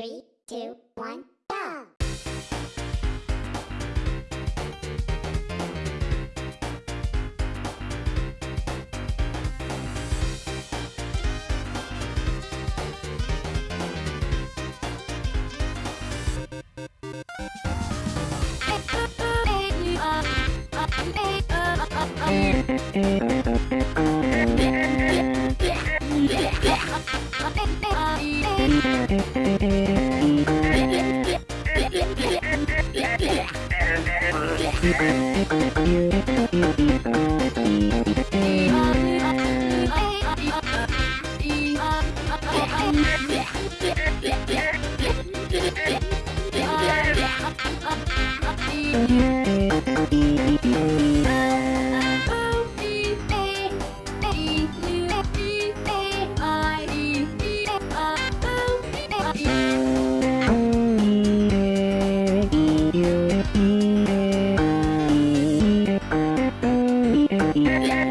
Three, two, one, go! Thank Yeah. Yeah.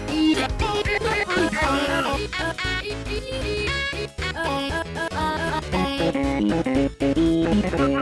Thank you.